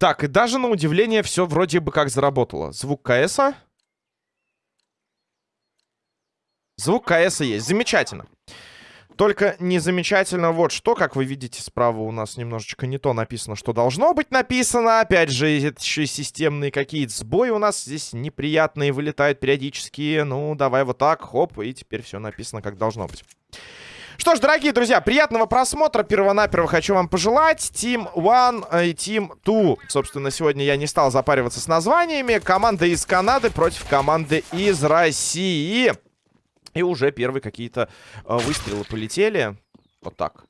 Так, и даже на удивление все вроде бы как заработало. Звук КСа. Звук КСа есть. Замечательно. Только не замечательно вот что, как вы видите, справа у нас немножечко не то написано, что должно быть написано. Опять же, еще системные какие-то сбои у нас здесь неприятные вылетают периодически. Ну, давай вот так, хоп, и теперь все написано, как должно быть. Что ж, дорогие друзья, приятного просмотра. Первонаперво хочу вам пожелать. Team One и Team Two. Собственно, сегодня я не стал запариваться с названиями. Команда из Канады против команды из России. И уже первые какие-то э, выстрелы полетели. Вот так.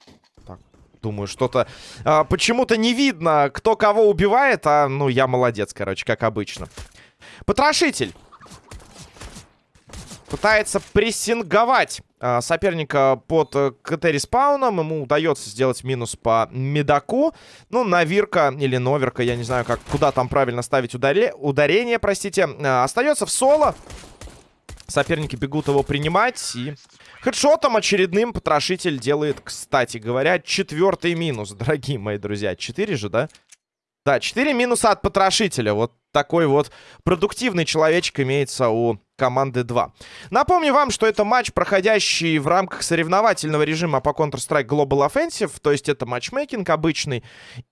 так. Думаю, что-то... Э, Почему-то не видно, кто кого убивает. А, ну, я молодец, короче, как обычно. Потрошитель. Пытается прессинговать э, соперника под э, КТ-респауном. Ему удается сделать минус по медаку. Ну, Навирка или Новерка, я не знаю, как, куда там правильно ставить ударе, ударение, простите. Э, остается в соло. Соперники бегут его принимать. И хедшотом очередным потрошитель делает, кстати говоря, четвертый минус, дорогие мои друзья. Четыре же, да? Да, 4 минуса от потрошителя. Вот такой вот продуктивный человечек имеется у команды 2. Напомню вам, что это матч, проходящий в рамках соревновательного режима по Counter-Strike Global Offensive, то есть это матчмейкинг обычный.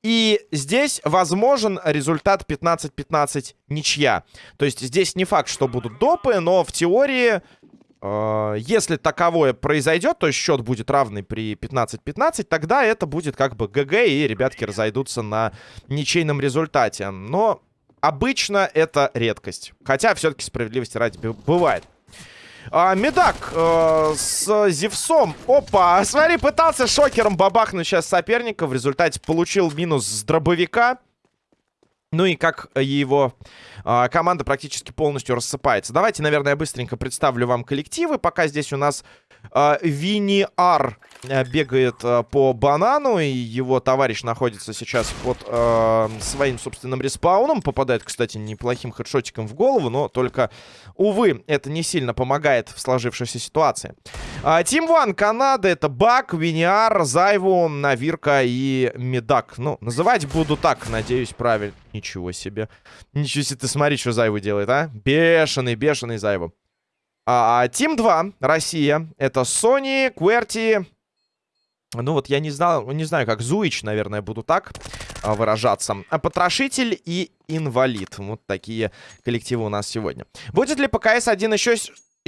И здесь возможен результат 15-15 ничья. То есть здесь не факт, что будут допы, но в теории Э, если таковое произойдет, то счет будет равный при 15-15, тогда это будет как бы ГГ, и ребятки разойдутся на ничейном результате. Но обычно это редкость. Хотя все-таки справедливости ради бывает. А, Медак э, с Зевсом. Опа, смотри, пытался шокером бабахнуть сейчас соперника. В результате получил минус с дробовика. Ну и как его э, команда практически полностью рассыпается. Давайте, наверное, быстренько представлю вам коллективы. Пока здесь у нас Винни Ар э, бегает э, по банану. И его товарищ находится сейчас под э, своим собственным респауном. Попадает, кстати, неплохим хедшотиком в голову. Но только, увы, это не сильно помогает в сложившейся ситуации. Тим э, Ван Канада. Это Бак, Виньяр, Зайву, Навирка и Медак. Ну, называть буду так, надеюсь, правильно. Ничего себе. Ничего себе, ты смотри, что Зайву делает, а? Бешеный, бешеный Зайву. А, Тим 2, Россия. Это Sony, Кверти. Ну вот я не знал, не знаю, как Зуич, наверное, буду так а, выражаться. А Потрошитель и Инвалид. Вот такие коллективы у нас сегодня. Будет ли ПКС 1 еще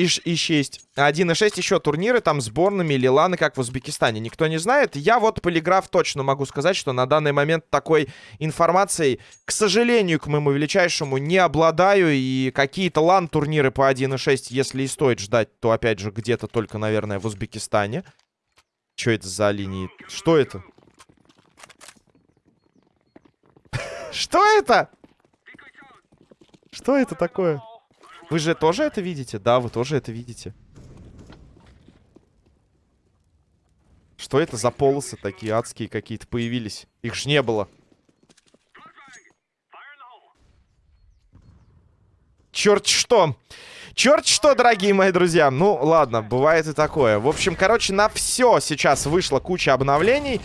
и, и 6. 1.6 еще турниры там сборными Лиланы, как в Узбекистане. Никто не знает. Я вот полиграф точно могу сказать, что на данный момент такой информацией, к сожалению, к моему величайшему, не обладаю. И какие-то лан-турниры по 1.6, если и стоит ждать, то опять же где-то только, наверное, в Узбекистане. Что это за линии? Что это? Что это? Что это такое? Вы же тоже это видите? Да, вы тоже это видите. Что это за полосы такие адские какие-то появились? Их же не было. Черт что! Черт что, дорогие мои друзья. Ну, ладно, бывает и такое. В общем, короче, на все сейчас вышла куча обновлений.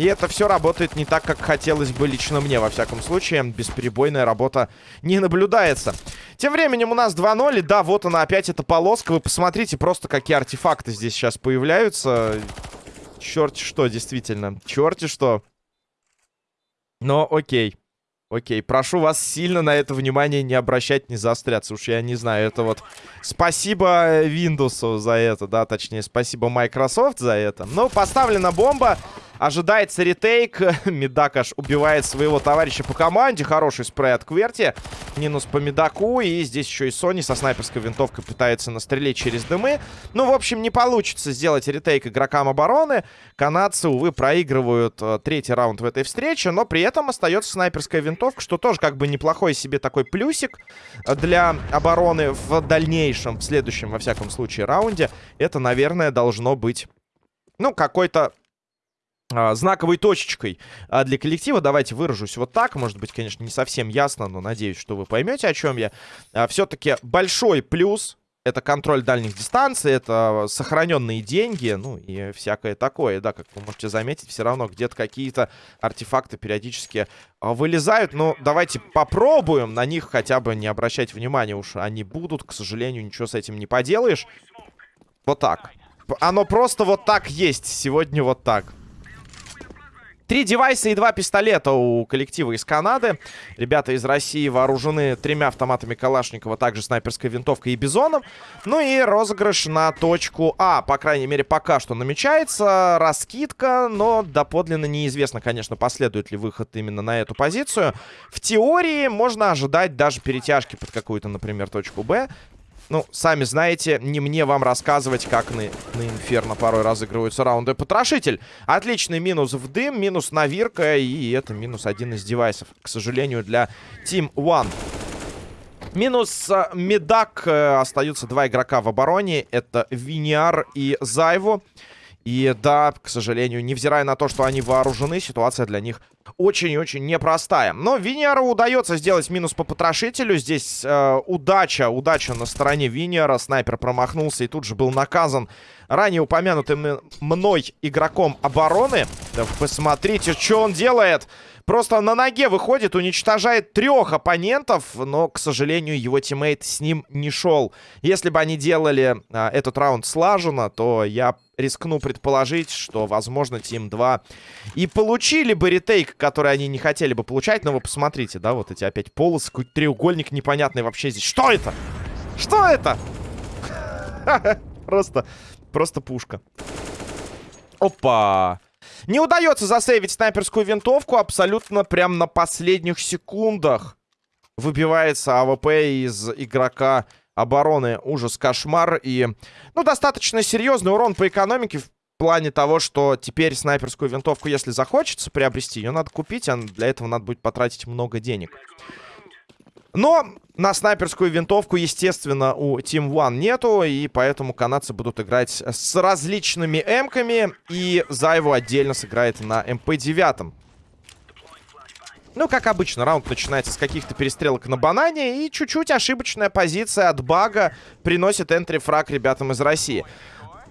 И это все работает не так, как хотелось бы лично мне, во всяком случае. Бесперебойная работа не наблюдается. Тем временем у нас 2-0. И да, вот она опять эта полоска. Вы посмотрите просто, какие артефакты здесь сейчас появляются. Черт что, действительно. Черти что. Но окей. Окей, прошу вас сильно на это внимание не обращать, не заостряться. Уж я не знаю, это вот... Спасибо Windows за это, да, точнее, спасибо Microsoft за это. Ну, поставлена бомба. Ожидается ретейк. Медакаш убивает своего товарища по команде. Хороший спрей от Кверти. Минус по Медаку. И здесь еще и Сони со снайперской винтовкой пытается настрелить через дымы. Ну, в общем, не получится сделать ретейк игрокам обороны. Канадцы, увы, проигрывают э, третий раунд в этой встрече. Но при этом остается снайперская винтовка, что тоже как бы неплохой себе такой плюсик для обороны в дальнейшем, в следующем, во всяком случае, раунде. Это, наверное, должно быть ну, какой-то знаковой точечкой а, для коллектива. Давайте выражусь вот так. Может быть, конечно, не совсем ясно, но надеюсь, что вы поймете, о чем я. А, Все-таки большой плюс Это контроль дальних дистанций, это сохраненные деньги, ну и всякое такое, да, как вы можете заметить, все равно где-то какие-то артефакты периодически а, вылезают. Но давайте попробуем на них хотя бы не обращать внимания, уж они будут, к сожалению, ничего с этим не поделаешь. Вот так. Оно просто вот так есть, сегодня вот так. Три девайса и два пистолета у коллектива из Канады. Ребята из России вооружены тремя автоматами Калашникова, также снайперской винтовкой и бизоном. Ну и розыгрыш на точку А. По крайней мере, пока что намечается. Раскидка, но доподлинно неизвестно, конечно, последует ли выход именно на эту позицию. В теории можно ожидать даже перетяжки под какую-то, например, точку Б. Ну, сами знаете, не мне вам рассказывать, как на, на Инферно порой разыгрываются раунды. Потрошитель. Отличный минус в дым, минус на Вирка, и это минус один из девайсов. К сожалению, для Team One. Минус э, Медак. Э, остаются два игрока в обороне. Это Виниар и Зайву. И да, к сожалению, невзирая на то, что они вооружены, ситуация для них очень и очень непростая. Но Виньеру удается сделать минус по потрошителю. Здесь э, удача, удача на стороне Виньера. Снайпер промахнулся и тут же был наказан ранее упомянутым мной игроком обороны. Да посмотрите, что он делает. Просто на ноге выходит, уничтожает трех оппонентов, но, к сожалению, его тиммейт с ним не шел. Если бы они делали а, этот раунд слаженно, то я рискну предположить, что, возможно, Тим 2 и получили бы ретейк, который они не хотели бы получать. Но вы посмотрите, да, вот эти опять полосы, какой-то треугольник непонятный вообще здесь. Что это? Что это? Просто, просто пушка. Опа! Не удается засейвить снайперскую винтовку абсолютно прям на последних секундах. Выбивается АВП из игрока обороны. Ужас, кошмар. И, ну, достаточно серьезный урон по экономике в плане того, что теперь снайперскую винтовку, если захочется приобрести, ее надо купить, а для этого надо будет потратить много денег. Но на снайперскую винтовку, естественно, у Team One нету, и поэтому канадцы будут играть с различными эмками, и Зайву отдельно сыграет на МП-9. Ну, как обычно, раунд начинается с каких-то перестрелок на банане, и чуть-чуть ошибочная позиция от бага приносит entry frag ребятам из России.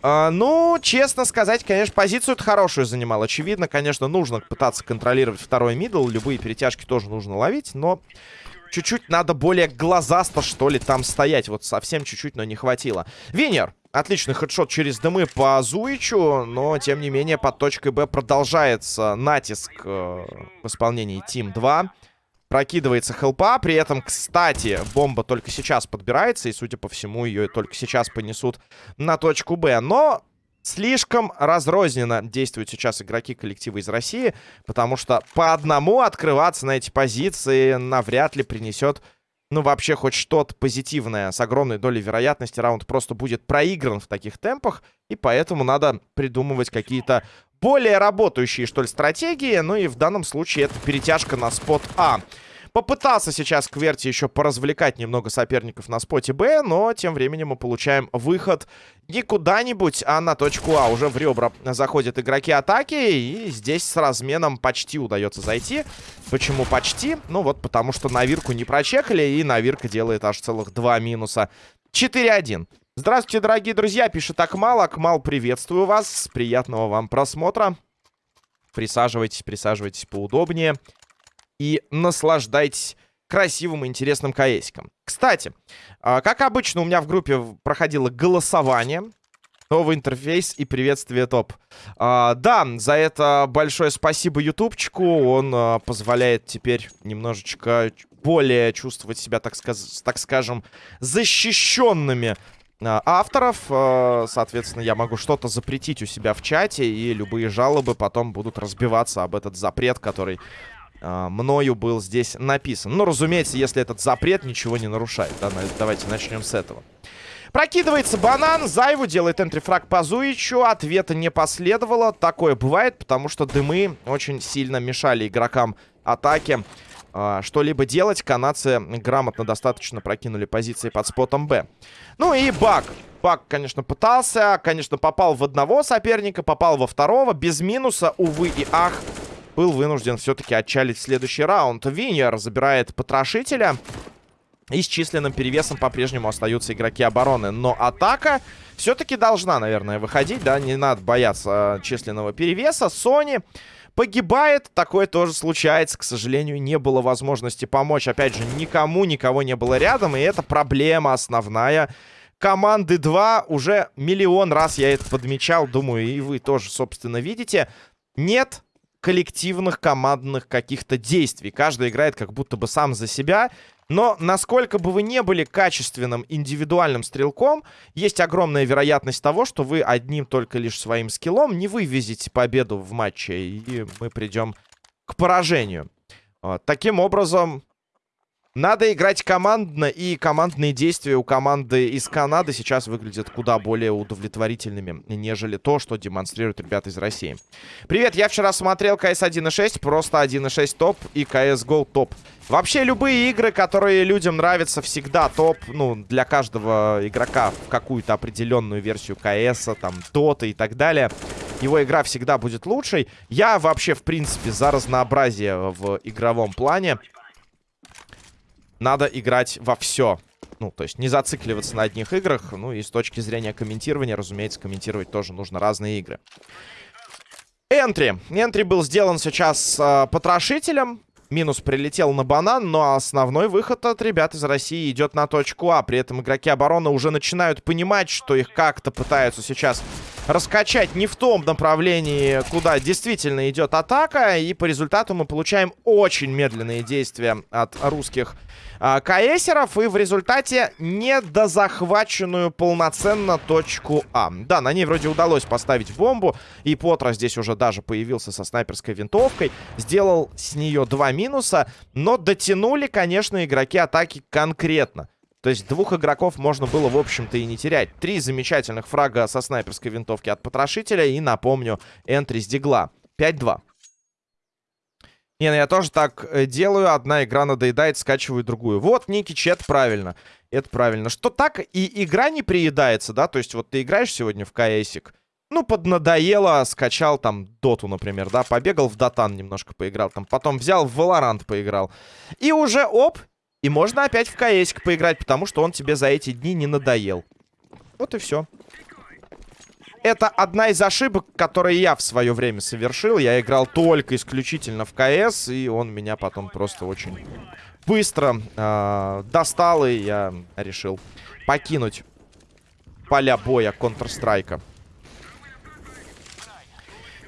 Э, ну, честно сказать, конечно, позицию-то хорошую занимал. Очевидно, конечно, нужно пытаться контролировать второй middle. Любые перетяжки тоже нужно ловить, но чуть-чуть надо более глазасто, что ли, там стоять. Вот совсем чуть-чуть, но не хватило. Винер. Отличный хедшот через дымы по Зуичу, но, тем не менее, под точкой Б продолжается натиск э, в исполнении Тим 2. Прокидывается хелпа, при этом, кстати, бомба только сейчас подбирается, и, судя по всему, ее только сейчас понесут на точку Б. Но Слишком разрозненно действуют сейчас игроки коллектива из России, потому что по одному открываться на эти позиции навряд ли принесет, ну, вообще хоть что-то позитивное. С огромной долей вероятности раунд просто будет проигран в таких темпах, и поэтому надо придумывать какие-то более работающие, что ли, стратегии. Ну и в данном случае это перетяжка на спот А. Попытался сейчас Кверти еще поразвлекать немного соперников на споте Б, но тем временем мы получаем выход не куда-нибудь, а на точку А. Уже в ребра заходят игроки атаки, и здесь с разменом почти удается зайти. Почему почти? Ну вот потому что Навирку не прочекали, и Навирка делает аж целых два минуса. 4-1. Здравствуйте, дорогие друзья, пишет Акмал. Акмал, приветствую вас. Приятного вам просмотра. Присаживайтесь, присаживайтесь поудобнее и наслаждайтесь красивым и интересным КСиком. Кстати, а, как обычно, у меня в группе проходило голосование. Новый интерфейс и приветствие топ. А, да, за это большое спасибо ютубчику. Он а, позволяет теперь немножечко более чувствовать себя, так, сказ так скажем, защищенными а, авторов. Соответственно, я могу что-то запретить у себя в чате, и любые жалобы потом будут разбиваться об этот запрет, который мною был здесь написан. Ну, разумеется, если этот запрет ничего не нарушает. Да? Давайте начнем с этого. Прокидывается банан. Зайву делает энтрифраг по Зуичу. Ответа не последовало. Такое бывает, потому что дымы очень сильно мешали игрокам атаки э, что-либо делать. Канадцы грамотно достаточно прокинули позиции под спотом Б. Ну и баг. Баг, конечно, пытался. Конечно, попал в одного соперника, попал во второго. Без минуса, увы и ах был вынужден все-таки отчалить следующий раунд. Винер забирает потрошителя. И с численным перевесом по-прежнему остаются игроки обороны. Но атака все-таки должна, наверное, выходить, да? Не надо бояться численного перевеса. Sony погибает. Такое тоже случается. К сожалению, не было возможности помочь. Опять же, никому, никого не было рядом. И это проблема основная команды 2. Уже миллион раз я это подмечал. Думаю, и вы тоже, собственно, видите. Нет коллективных командных каких-то действий. Каждый играет как будто бы сам за себя. Но насколько бы вы не были качественным индивидуальным стрелком, есть огромная вероятность того, что вы одним только лишь своим скиллом не вывезете победу в матче, и мы придем к поражению. Вот. Таким образом, надо играть командно, и командные действия у команды из Канады сейчас выглядят куда более удовлетворительными, нежели то, что демонстрируют ребята из России. Привет, я вчера смотрел CS 1.6, просто 1.6 топ и CSGO топ. Вообще любые игры, которые людям нравятся, всегда топ, ну, для каждого игрока в какую-то определенную версию CS, там, Dota и так далее. Его игра всегда будет лучшей. Я вообще, в принципе, за разнообразие в игровом плане надо играть во все. Ну, то есть не зацикливаться на одних играх. Ну и с точки зрения комментирования, разумеется, комментировать тоже нужно разные игры. Энтри. Энтри был сделан сейчас э, потрошителем. Минус прилетел на банан, но основной выход от ребят из России идет на точку А. При этом игроки обороны уже начинают понимать, что их как-то пытаются сейчас раскачать не в том направлении, куда действительно идет атака. И по результату мы получаем очень медленные действия от русских э, КСеров. И в результате недозахваченную полноценно точку А. Да, на ней вроде удалось поставить бомбу. И Потро здесь уже даже появился со снайперской винтовкой. Сделал с нее два минуса. Но дотянули, конечно, игроки атаки конкретно. То есть двух игроков можно было, в общем-то, и не терять. Три замечательных фрага со снайперской винтовки от потрошителя. И, напомню, энтри с дигла. 5-2. Не, ну я тоже так э, делаю. Одна игра надоедает, скачиваю другую. Вот, Ники Чет, правильно. Это правильно. Что так и игра не приедается, да? То есть вот ты играешь сегодня в КСик. Ну, поднадоело, скачал там Доту, например, да? Побегал в Дотан немножко поиграл. Там потом взял в Valorant поиграл. И уже, оп, и можно опять в КСик поиграть, потому что он тебе за эти дни не надоел. Вот и все. Это одна из ошибок, которые я в свое время совершил. Я играл только исключительно в КС, и он меня потом просто очень быстро э, достал, и я решил покинуть поля боя Counter-Strike.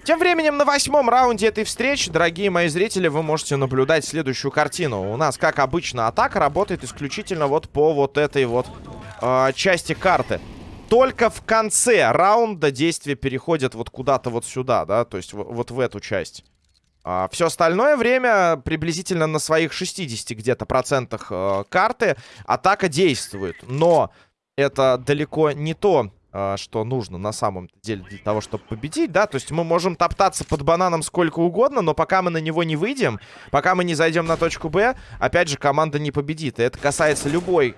Тем временем на восьмом раунде этой встречи, дорогие мои зрители, вы можете наблюдать следующую картину. У нас, как обычно, атака работает исключительно вот по вот этой вот э, части карты только в конце раунда действия переходят вот куда-то вот сюда, да, то есть вот в эту часть. А, все остальное время приблизительно на своих 60 где-то процентах э, карты атака действует. Но это далеко не то, что нужно на самом деле для того, чтобы победить, да. То есть мы можем топтаться под бананом сколько угодно, но пока мы на него не выйдем, пока мы не зайдем на точку Б, опять же, команда не победит. И это касается любой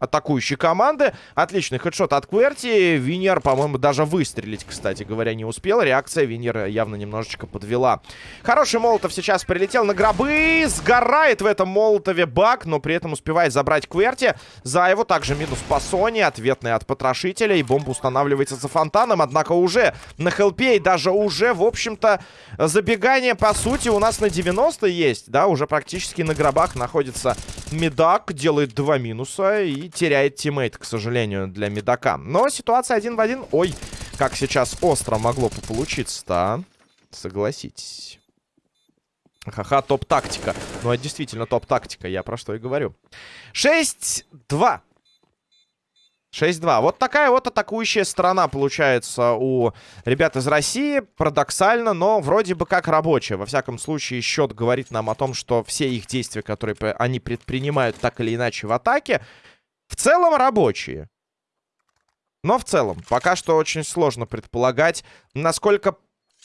атакующей команды. Отличный хедшот от Кверти. Винер, по-моему, даже выстрелить, кстати говоря, не успел. Реакция Винер явно немножечко подвела. Хороший Молотов сейчас прилетел на гробы. Сгорает в этом Молотове бак, но при этом успевает забрать Кверти. Зайву также минус по Sony. Ответный от потрошителя. И бомба устанавливается за фонтаном. Однако уже на help е и даже уже, в общем-то, забегание, по сути, у нас на 90 есть. Да, уже практически на гробах находится Медак. Делает два минуса и теряет тиммейт, к сожалению, для Медака. Но ситуация один в один. Ой, как сейчас остро могло получиться-то, а? Согласитесь. Ха-ха, топ-тактика. Ну, это действительно топ-тактика, я про что и говорю. 6-2. 6-2. Вот такая вот атакующая сторона получается у ребят из России. Парадоксально, но вроде бы как рабочая. Во всяком случае, счет говорит нам о том, что все их действия, которые они предпринимают так или иначе в атаке, в целом рабочие. Но в целом, пока что очень сложно предполагать, насколько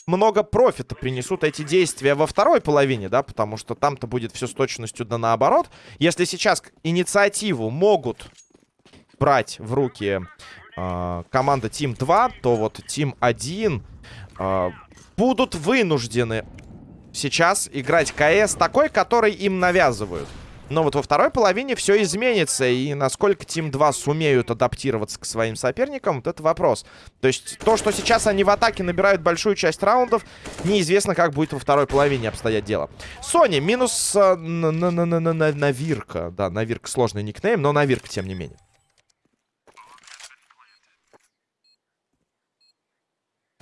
много профита принесут эти действия во второй половине, да, потому что там-то будет все с точностью да наоборот. Если сейчас инициативу могут брать в руки э, команда Team 2, то вот Team 1 э, будут вынуждены сейчас играть КС такой, который им навязывают. Но вот во второй половине все изменится. И насколько Team 2 сумеют адаптироваться к своим соперникам, вот это вопрос. То есть то, что сейчас они в атаке набирают большую часть раундов, неизвестно, как будет во второй половине обстоять дело. Сони минус э, на, на, на, на, на, Навирка. Да, Навирка сложный никнейм, но Навирка тем не менее.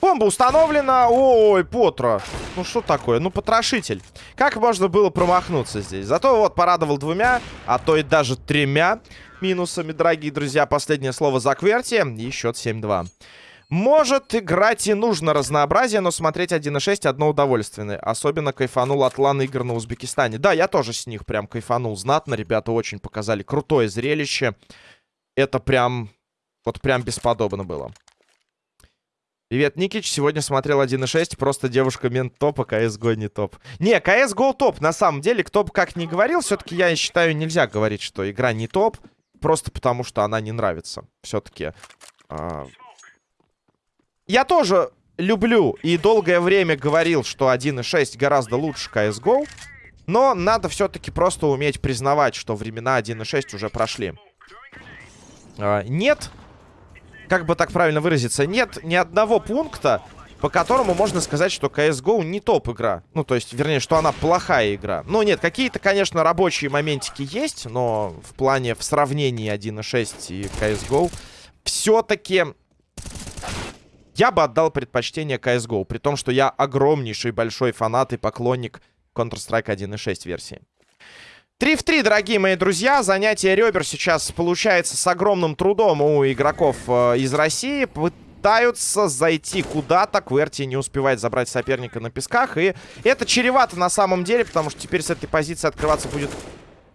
Бомба установлена. Ой, Потро. Ну, что такое? Ну, потрошитель. Как можно было промахнуться здесь? Зато вот порадовал двумя, а то и даже тремя минусами, дорогие друзья. Последнее слово за Кверти. И счет 7-2. Может, играть и нужно разнообразие, но смотреть 1.6 одно удовольствие. Особенно кайфанул от лан игр на Узбекистане. Да, я тоже с них прям кайфанул знатно. Ребята очень показали крутое зрелище. Это прям... Вот прям бесподобно было. Привет, Никич. Сегодня смотрел 1.6. Просто девушка мент топ, а CSGO не топ. Не, CSGO топ. На самом деле, кто бы как ни говорил, все-таки я считаю, нельзя говорить, что игра не топ. Просто потому, что она не нравится. Все-таки. А... Я тоже люблю и долгое время говорил, что 1.6 гораздо лучше CSGO. Но надо все-таки просто уметь признавать, что времена 1.6 уже прошли. А, нет как бы так правильно выразиться, нет ни одного пункта, по которому можно сказать, что CSGO не топ-игра. Ну, то есть, вернее, что она плохая игра. Ну, нет, какие-то, конечно, рабочие моментики есть, но в плане, в сравнении 1.6 и CSGO, все-таки я бы отдал предпочтение CSGO, при том, что я огромнейший большой фанат и поклонник Counter-Strike 1.6 версии. 3 в 3, дорогие мои друзья. Занятие ребер сейчас получается с огромным трудом у игроков э, из России. Пытаются зайти куда-то. Кверти не успевает забрать соперника на песках. И это чревато на самом деле, потому что теперь с этой позиции открываться будет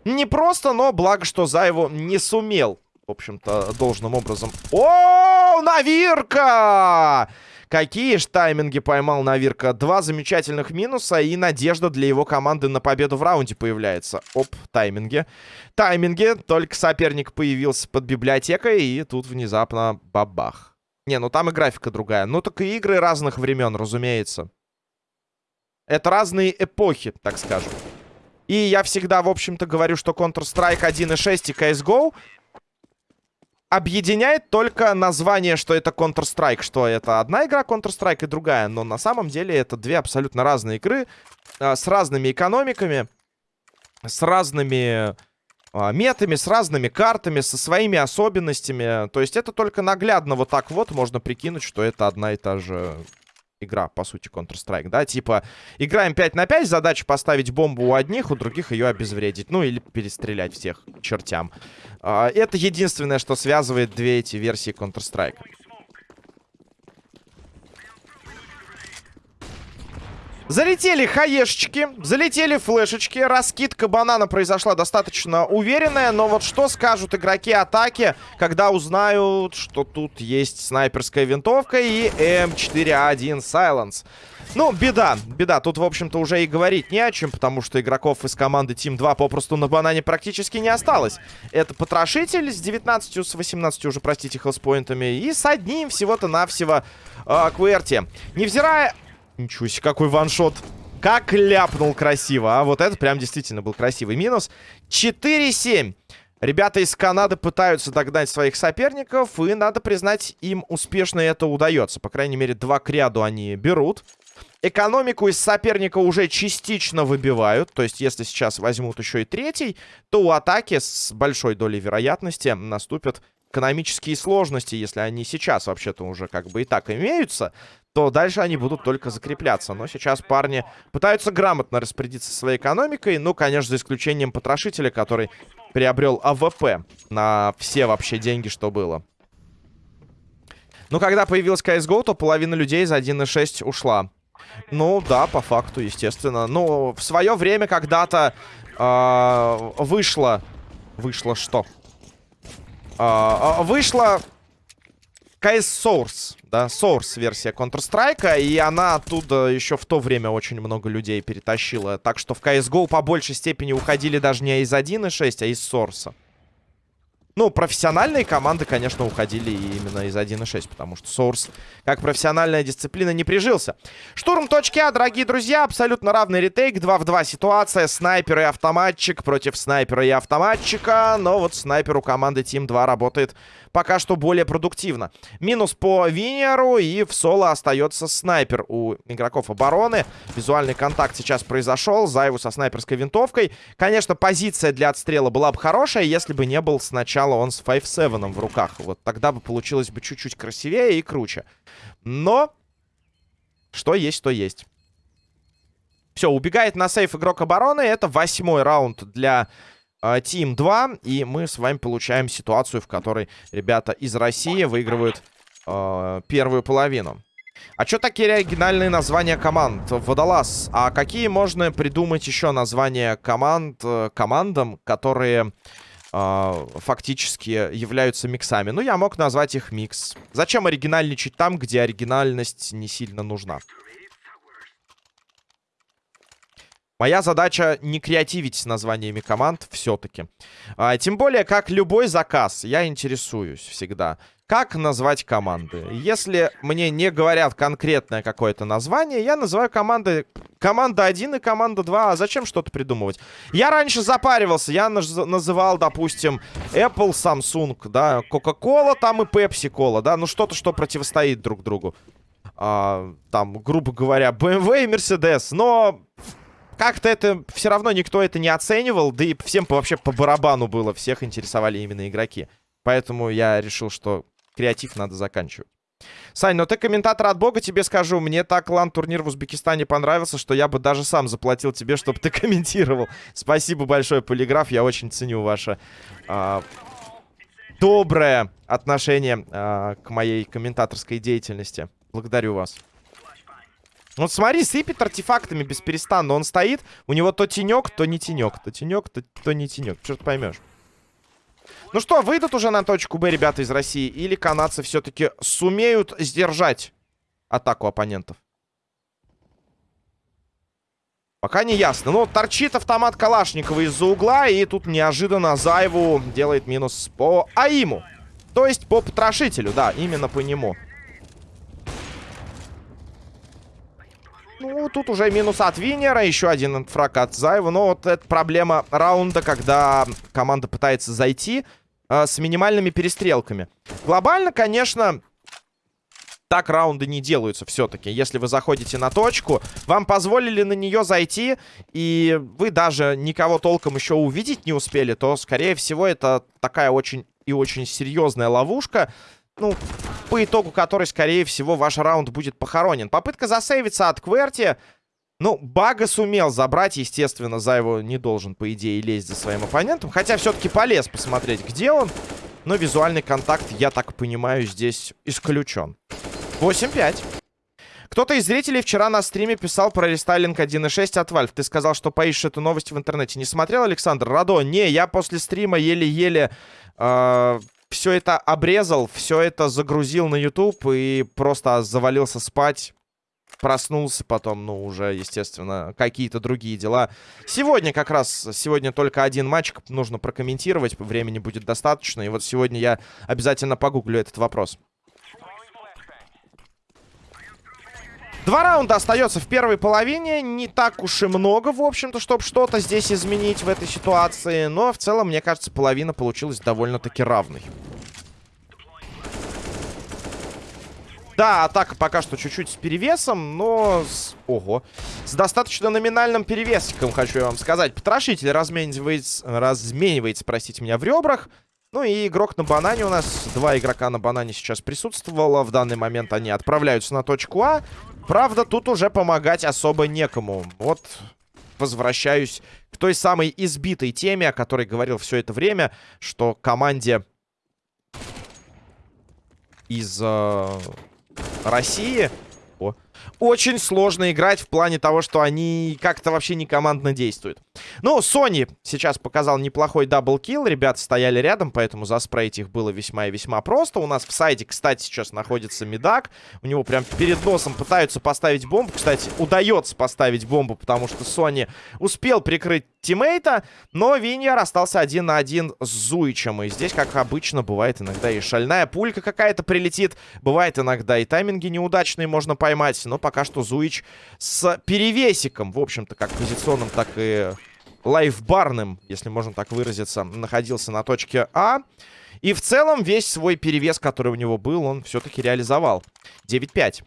непросто. Но благо, что Заеву не сумел, в общем-то, должным образом. О, Навирка! Какие ж тайминги поймал Навирка. Два замечательных минуса и надежда для его команды на победу в раунде появляется. Оп, тайминги. Тайминги. Только соперник появился под библиотекой и тут внезапно бабах. Не, ну там и графика другая. Ну так и игры разных времен, разумеется. Это разные эпохи, так скажем. И я всегда, в общем-то, говорю, что Counter-Strike 1.6 и CSGO объединяет только название, что это Counter-Strike, что это одна игра Counter-Strike и другая. Но на самом деле это две абсолютно разные игры э, с разными экономиками, с разными э, метами, с разными картами, со своими особенностями. То есть это только наглядно вот так вот можно прикинуть, что это одна и та же игра, по сути, Counter-Strike, да? Типа, играем 5 на 5, задача поставить бомбу у одних, у других ее обезвредить. Ну, или перестрелять всех чертям. А, это единственное, что связывает две эти версии Counter-Strike. Залетели хаешечки, залетели флешечки. Раскидка банана произошла достаточно уверенная. Но вот что скажут игроки атаки, когда узнают, что тут есть снайперская винтовка и М4А1 Silence. Ну, беда, беда. Тут, в общем-то, уже и говорить не о чем, потому что игроков из команды Team 2 попросту на банане практически не осталось. Это потрошитель с 19, с 18 уже, простите, хелспоинтами, и с одним всего-то навсего э, Кверти. Невзирая Ничего себе, какой ваншот. Как ляпнул красиво, а вот это прям действительно был красивый минус. 4-7. Ребята из Канады пытаются догнать своих соперников, и, надо признать, им успешно это удается. По крайней мере, два к ряду они берут. Экономику из соперника уже частично выбивают. То есть, если сейчас возьмут еще и третий, то у атаки с большой долей вероятности наступят экономические сложности, если они сейчас вообще-то уже как бы и так имеются то дальше они будут только закрепляться. Но сейчас парни пытаются грамотно распорядиться своей экономикой. Ну, конечно, за исключением потрошителя, который приобрел АВП на все вообще деньги, что было. Ну, когда появилась CSGO, то половина людей за 1.6 ушла. Ну, да, по факту, естественно. Ну, в свое время когда-то э, вышло... Вышло что? Э, вышло CS Source, да, Source версия Counter-Strike, и она оттуда еще в то время очень много людей перетащила. Так что в CSGO по большей степени уходили даже не из 1.6, а из Source. Ну, профессиональные команды, конечно, уходили именно из 1.6, потому что Source, как профессиональная дисциплина, не прижился. Штурм точки А, дорогие друзья, абсолютно равный ретейк. 2 в 2 ситуация. Снайпер и автоматчик против снайпера и автоматчика. Но вот снайпер у команды Team 2 работает пока что более продуктивно. Минус по Винеру, и в соло остается снайпер у игроков обороны. Визуальный контакт сейчас произошел. Зайву со снайперской винтовкой. Конечно, позиция для отстрела была бы хорошая, если бы не был сначала он с 5-7 в руках. Вот тогда бы получилось бы чуть-чуть красивее и круче. Но что есть, то есть. Все, убегает на сейф игрок обороны. Это восьмой раунд для э, Team 2. И мы с вами получаем ситуацию, в которой ребята из России выигрывают э, первую половину. А что такие оригинальные названия команд? Водолаз. А какие можно придумать еще названия команд, э, командам, которые э, фактически являются миксами? Ну, я мог назвать их микс. Зачем оригинальничать там, где оригинальность не сильно нужна? Моя задача не креативить с названиями команд все-таки. А, тем более, как любой заказ, я интересуюсь всегда. Как назвать команды? Если мне не говорят конкретное какое-то название, я называю команды команда 1 и команда 2. А зачем что-то придумывать? Я раньше запаривался. Я наз называл, допустим, Apple, Samsung, да, Coca-Cola там и Pepsi-Cola, да. Ну, что-то, что противостоит друг другу. А, там, грубо говоря, BMW и Mercedes. Но как-то это все равно никто это не оценивал, да и всем вообще по барабану было, всех интересовали именно игроки. Поэтому я решил, что креатив надо заканчивать. Сань, ну ты комментатор от бога, тебе скажу. Мне так лан-турнир в Узбекистане понравился, что я бы даже сам заплатил тебе, чтобы ты комментировал. Спасибо большое, Полиграф. Я очень ценю ваше а, доброе отношение а, к моей комментаторской деятельности. Благодарю вас. Вот смотри, сыпет артефактами без перестану. Он стоит, у него то тенек, то не тенек. То тенек, то, то не тенек. Ты поймешь. Ну что, выйдут уже на точку Б ребята из России? Или канадцы все-таки сумеют сдержать атаку оппонентов? Пока не ясно. Ну, торчит автомат Калашникова из-за угла. И тут неожиданно Зайву делает минус по Аиму. То есть по потрошителю, да, именно по нему. Ну, тут уже минус от Винера, еще один фраг от Заева. Но вот это проблема раунда, когда команда пытается зайти э, с минимальными перестрелками. Глобально, конечно, так раунды не делаются все-таки. Если вы заходите на точку, вам позволили на нее зайти, и вы даже никого толком еще увидеть не успели, то, скорее всего, это такая очень и очень серьезная ловушка, ну, по итогу которой, скорее всего, ваш раунд будет похоронен. Попытка засейвиться от Кверти. Ну, Бага сумел забрать, естественно, за его не должен, по идее, лезть за своим оппонентом. Хотя все-таки полез посмотреть, где он. Но визуальный контакт, я так понимаю, здесь исключен. 8-5. Кто-то из зрителей вчера на стриме писал про рестайлинг 1.6 от Valve. Ты сказал, что поищешь эту новость в интернете. Не смотрел, Александр? Радо? Не, я после стрима еле-еле э, все это обрезал, все это загрузил на YouTube и просто завалился спать. Проснулся потом, ну, уже, естественно, какие-то другие дела. Сегодня как раз, сегодня только один матч нужно прокомментировать, времени будет достаточно. И вот сегодня я обязательно погуглю этот вопрос. Два раунда остается в первой половине. Не так уж и много, в общем-то, чтобы что-то здесь изменить в этой ситуации. Но в целом, мне кажется, половина получилась довольно-таки равной. Да, атака пока что чуть-чуть с перевесом, но... С... Ого. С достаточно номинальным перевесиком, хочу я вам сказать. Потрошитель разменивается, разменивается, простите меня, в ребрах. Ну и игрок на банане у нас. Два игрока на банане сейчас присутствовало. В данный момент они отправляются на точку А. Правда, тут уже помогать особо некому. Вот возвращаюсь к той самой избитой теме, о которой говорил все это время, что команде из э, России... О, очень сложно играть в плане того, что они как-то вообще не командно действуют. Ну, Sony сейчас показал неплохой double kill. Ребята стояли рядом, поэтому заспрейть их было весьма и весьма просто. У нас в сайте, кстати, сейчас находится Медак. У него прям перед носом пытаются поставить бомбу. Кстати, удается поставить бомбу, потому что Sony успел прикрыть тиммейта, но Виньер остался один на один с Зуичем. И здесь, как обычно, бывает иногда и шальная пулька какая-то прилетит. Бывает иногда и тайминги неудачные можно поймать. Но пока что Зуич с перевесиком, в общем-то, как позиционным, так и лайфбарным, если можно так выразиться, находился на точке А. И в целом весь свой перевес, который у него был, он все-таки реализовал. 9-5.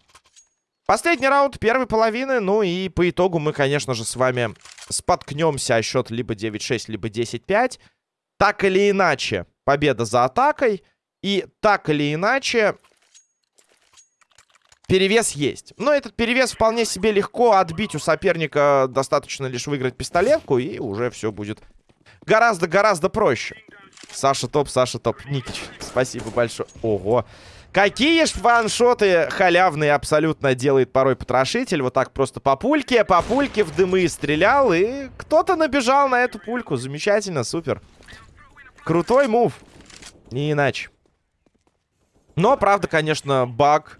Последний раунд первой половины. Ну и по итогу мы, конечно же, с вами споткнемся о счет либо 9-6, либо 10-5. Так или иначе, победа за атакой. И так или иначе, перевес есть. Но этот перевес вполне себе легко отбить у соперника. Достаточно лишь выиграть пистолетку, и уже все будет гораздо-гораздо проще. Саша топ, Саша топ. Никич, спасибо большое. Ого. Какие ж ваншоты халявные абсолютно делает порой потрошитель. Вот так просто по пульке, по пульке в дымы стрелял. И кто-то набежал на эту пульку. Замечательно, супер. Крутой мув. Не иначе. Но, правда, конечно, баг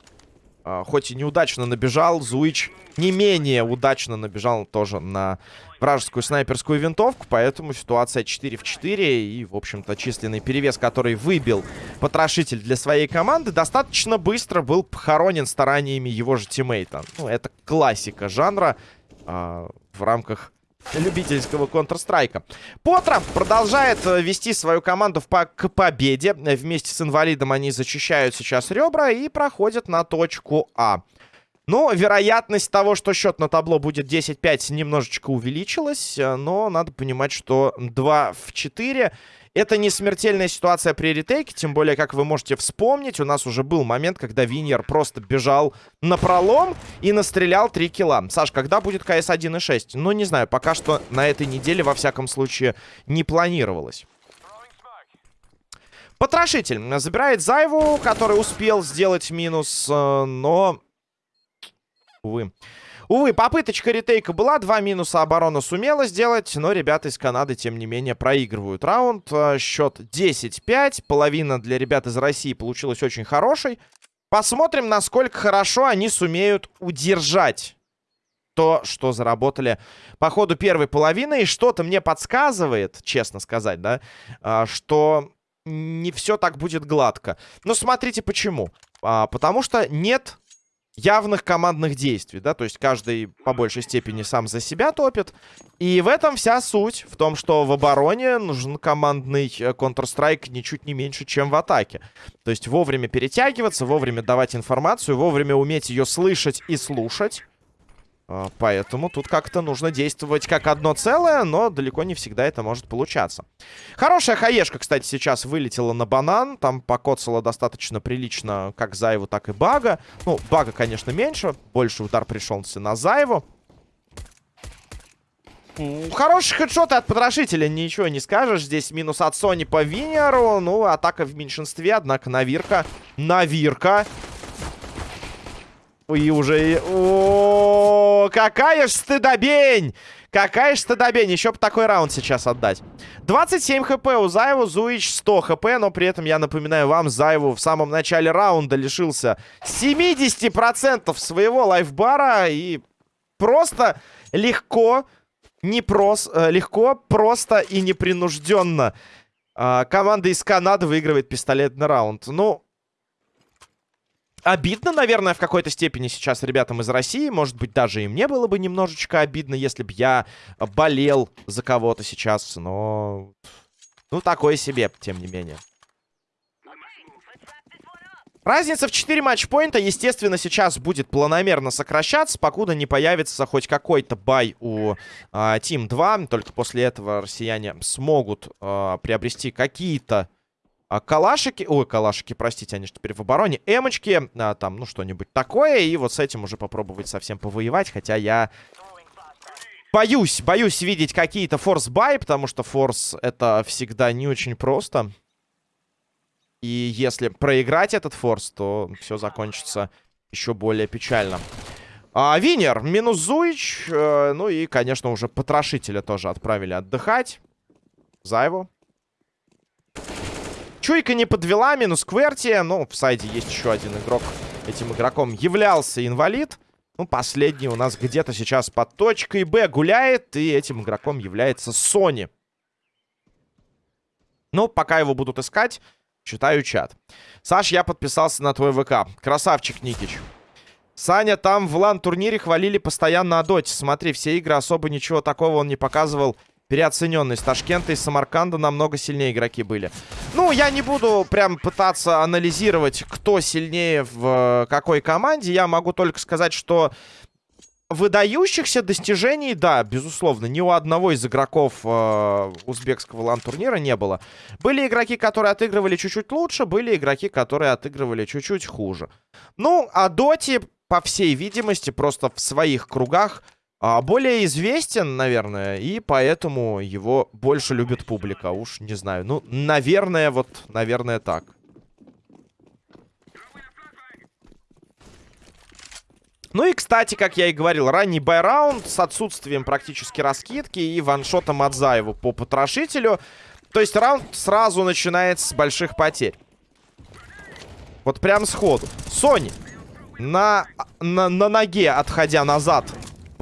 хоть и неудачно набежал, Зуич не менее удачно набежал тоже на вражескую снайперскую винтовку. Поэтому ситуация 4 в 4. И, в общем-то, численный перевес, который выбил потрошитель для своей команды, достаточно быстро был похоронен стараниями его же тиммейта. Ну, это классика жанра э, в рамках любительского Counter-Strike. Потра продолжает э, вести свою команду по к победе. Вместе с инвалидом они зачищают сейчас ребра и проходят на точку А. Ну, вероятность того, что счет на табло будет 10-5, немножечко увеличилась. Э, но надо понимать, что 2 в 4 это не смертельная ситуация при ретейке, тем более, как вы можете вспомнить, у нас уже был момент, когда Виньер просто бежал на пролом и настрелял 3 килла. Саш, когда будет КС 1.6? Ну, не знаю, пока что на этой неделе, во всяком случае, не планировалось. Потрошитель забирает Зайву, который успел сделать минус, э, но... Увы. Увы, попыточка ретейка была, два минуса оборона сумела сделать, но ребята из Канады, тем не менее, проигрывают раунд. А, счет 10-5, половина для ребят из России получилась очень хорошей. Посмотрим, насколько хорошо они сумеют удержать то, что заработали по ходу первой половины. И что-то мне подсказывает, честно сказать, да, а, что не все так будет гладко. Но смотрите почему. А, потому что нет явных командных действий, да, то есть каждый по большей степени сам за себя топит. И в этом вся суть, в том, что в обороне нужен командный э, Counter-Strike ничуть не меньше, чем в атаке. То есть вовремя перетягиваться, вовремя давать информацию, вовремя уметь ее слышать и слушать. А, поэтому тут как-то нужно действовать как одно целое, но далеко не всегда это может получаться. Хорошая хаешка, кстати, сейчас вылетела на банан. Там покоцала достаточно прилично как Заеву, так и Бага. Ну, Бага, конечно, меньше. Больше удар пришелся на Заеву. Хороший хедшот от потрошителя, ничего не скажешь. Здесь минус от Сони по Винеру. Ну, атака в меньшинстве, однако Навирка. Навирка и уже... О, какая ж стыдобень! Какая ж стыдобень! Еще бы такой раунд сейчас отдать. 27 хп у Заеву, Зуич 100 хп, но при этом, я напоминаю вам, Заеву в самом начале раунда лишился 70% своего лайфбара и просто легко, не прос, э, легко, просто и непринужденно э, команда из Канады выигрывает пистолетный раунд. Ну, Обидно, наверное, в какой-то степени сейчас ребятам из России. Может быть, даже и мне было бы немножечко обидно, если бы я болел за кого-то сейчас. Но... Ну, такое себе, тем не менее. Разница в 4 матчпоинта, естественно, сейчас будет планомерно сокращаться, покуда не появится хоть какой-то бай у э, Team 2. Только после этого россияне смогут э, приобрести какие-то а, калашики, ой, калашики, простите, они же теперь в обороне. Эмочки, а, там, ну, что-нибудь такое. И вот с этим уже попробовать со всем повоевать. Хотя я боюсь, боюсь видеть какие-то force buy, потому что форс это всегда не очень просто. И если проиграть этот форс, то все закончится еще более печально. А, Винер, минус Зуич. Э, ну и, конечно, уже потрошителя тоже отправили отдыхать. Зайву. Чуйка не подвела, минус Кверти. Ну, в сайде есть еще один игрок. Этим игроком являлся инвалид. Ну, последний у нас где-то сейчас под точкой Б гуляет. И этим игроком является Сони. Ну, пока его будут искать, читаю чат. Саш, я подписался на твой ВК. Красавчик, Никич. Саня, там в лан-турнире хвалили постоянно о. Смотри, все игры особо ничего такого он не показывал. Переоцененный. С Ташкента и Самарканда намного сильнее игроки были. Ну, я не буду прям пытаться анализировать, кто сильнее в э, какой команде. Я могу только сказать, что выдающихся достижений, да, безусловно, ни у одного из игроков э, узбекского лан-турнира не было. Были игроки, которые отыгрывали чуть-чуть лучше, были игроки, которые отыгрывали чуть-чуть хуже. Ну, а Доти, по всей видимости, просто в своих кругах более известен, наверное, и поэтому его больше любит публика. Уж не знаю. Ну, наверное, вот, наверное, так. Ну и, кстати, как я и говорил, ранний байраунд с отсутствием практически раскидки и ваншотом от Заева по потрошителю. То есть раунд сразу начинается с больших потерь. Вот прям сходу. Сони на, на, на ноге, отходя назад,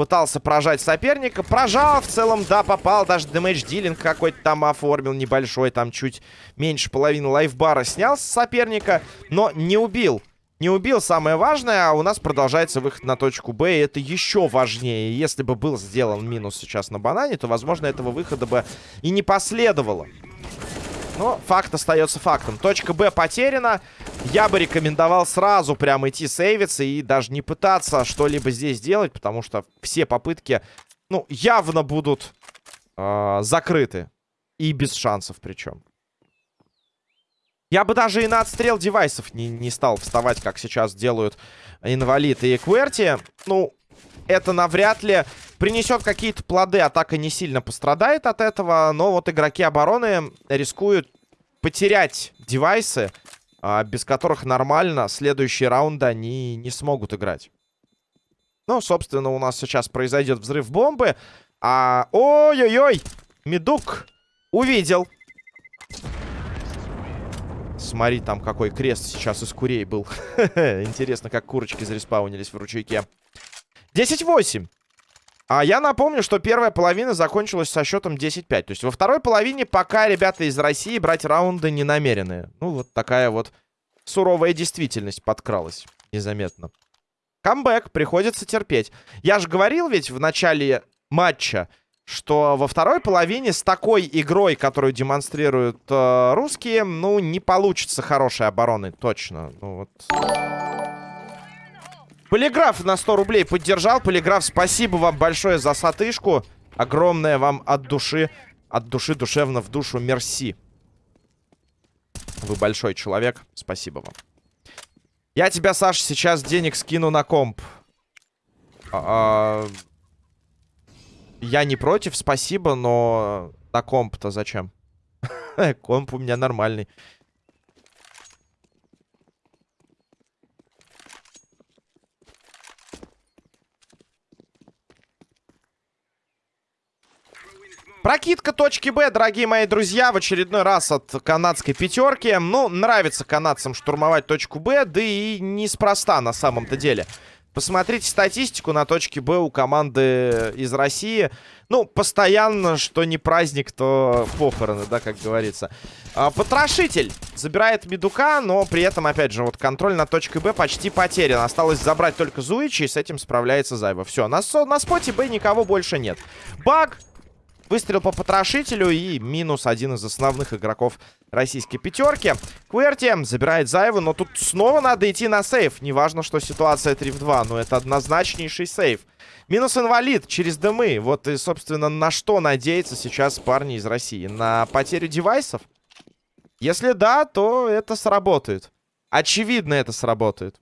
пытался прожать соперника. Прожал, в целом, да, попал. Даже дэмэдж дилинг какой-то там оформил небольшой. Там чуть меньше половины лайфбара снял с соперника, но не убил. Не убил, самое важное, а у нас продолжается выход на точку Б, и это еще важнее. Если бы был сделан минус сейчас на банане, то, возможно, этого выхода бы и не последовало. Но факт остается фактом. Точка Б потеряна. Я бы рекомендовал сразу прям идти сейвиться и даже не пытаться что-либо здесь делать, потому что все попытки, ну, явно будут э, закрыты. И без шансов причем. Я бы даже и на отстрел девайсов не, не стал вставать, как сейчас делают инвалид и Кверти. Ну, это навряд ли принесет какие-то плоды. Атака не сильно пострадает от этого. Но вот игроки обороны рискуют потерять девайсы, а, без которых нормально следующие раунды они не смогут играть. Ну, собственно, у нас сейчас произойдет взрыв бомбы. А... Ой-ой-ой! Медук увидел. Смотри, там какой крест сейчас из курей был. Интересно, как курочки зареспаунились в ручейке. 10-8. А я напомню, что первая половина закончилась со счетом 10-5. То есть во второй половине пока ребята из России брать раунды не намерены. Ну, вот такая вот суровая действительность подкралась незаметно. Камбэк, приходится терпеть. Я же говорил ведь в начале матча, что во второй половине с такой игрой, которую демонстрируют э, русские, ну, не получится хорошей обороны, точно. Ну, вот... Полиграф на 100 рублей поддержал. Полиграф, спасибо вам большое за сатышку. Огромное вам от души, от души душевно в душу мерси. Вы большой человек. Спасибо вам. Я тебя, Саш, сейчас денег скину на комп. А -а я не против, спасибо, но на комп-то зачем? комп у меня нормальный. Прокидка точки Б, дорогие мои друзья, в очередной раз от канадской пятерки. Ну, нравится канадцам штурмовать точку Б, да и неспроста на самом-то деле. Посмотрите статистику на точке Б у команды из России. Ну, постоянно, что не праздник, то похороны, да, как говорится. А, потрошитель забирает Медука, но при этом, опять же, вот контроль на точке Б почти потерян. Осталось забрать только Зуичи, и с этим справляется Зайва. Все, на, на споте Б никого больше нет. Баг Выстрел по потрошителю и минус один из основных игроков российской пятерки. Кверти забирает Заеву, но тут снова надо идти на сейф. Неважно, что ситуация 3 в 2, но это однозначнейший сейф. Минус инвалид через дымы. Вот и, собственно, на что надеются сейчас парни из России? На потерю девайсов? Если да, то это сработает. Очевидно, это сработает.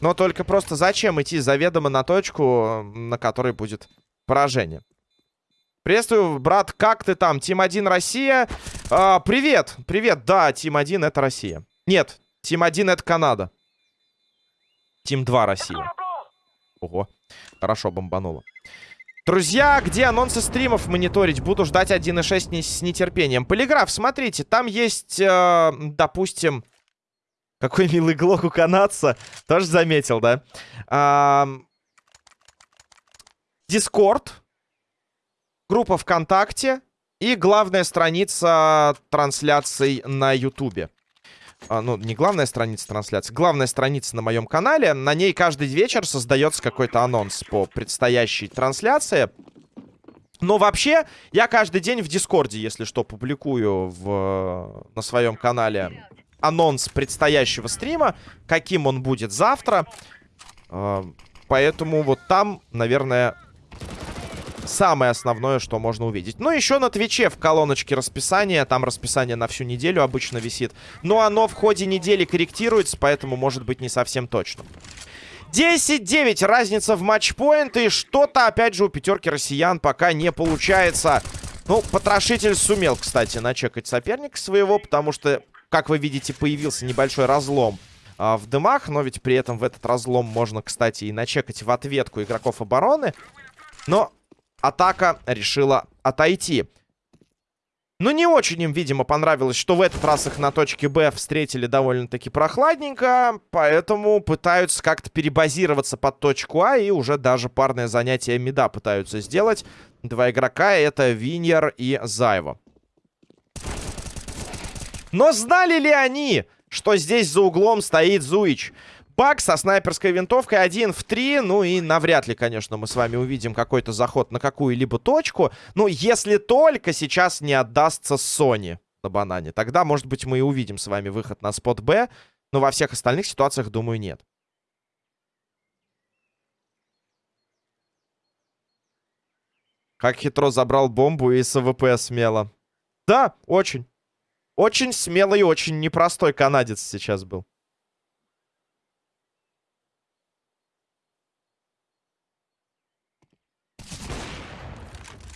Но только просто зачем идти заведомо на точку, на которой будет поражение. Приветствую, брат, как ты там? Тим 1 Россия. А, привет, привет, да, Тим 1 это Россия. Нет, Тим 1 это Канада. Тим 2 Россия. Ого, хорошо бомбануло. Друзья, где анонсы стримов мониторить? Буду ждать 1.6 с нетерпением. Полиграф, смотрите, там есть, э, допустим... Какой милый глок у канадца. Тоже заметил, да? Дискорд. Группа ВКонтакте. И главная страница трансляций на Ютубе. А, ну, не главная страница трансляции, главная страница на моем канале. На ней каждый вечер создается какой-то анонс по предстоящей трансляции. Но вообще, я каждый день в Дискорде, если что, публикую в, на своем канале анонс предстоящего стрима, каким он будет завтра. А, поэтому вот там, наверное, самое основное, что можно увидеть. Ну, еще на Твиче в колоночке расписания. Там расписание на всю неделю обычно висит. Но оно в ходе недели корректируется, поэтому может быть не совсем точно. 10-9. Разница в матчпоинт. И что-то, опять же, у пятерки россиян пока не получается. Ну, потрошитель сумел, кстати, начекать соперника своего, потому что, как вы видите, появился небольшой разлом а, в дымах. Но ведь при этом в этот разлом можно, кстати, и начекать в ответку игроков обороны. Но атака решила отойти. Ну, не очень им, видимо, понравилось, что в этот раз их на точке Б встретили довольно-таки прохладненько, поэтому пытаются как-то перебазироваться под точку А и уже даже парное занятие мида пытаются сделать. Два игрока — это Виньер и Зайва. Но знали ли они, что здесь за углом стоит Зуич? Бак со снайперской винтовкой один в три. Ну и навряд ли, конечно, мы с вами увидим какой-то заход на какую-либо точку. Ну, если только сейчас не отдастся Sony на банане. Тогда, может быть, мы и увидим с вами выход на спот Б. Но во всех остальных ситуациях, думаю, нет. Как хитро забрал бомбу и с АВП смело. Да, очень. Очень смелый и очень непростой канадец сейчас был.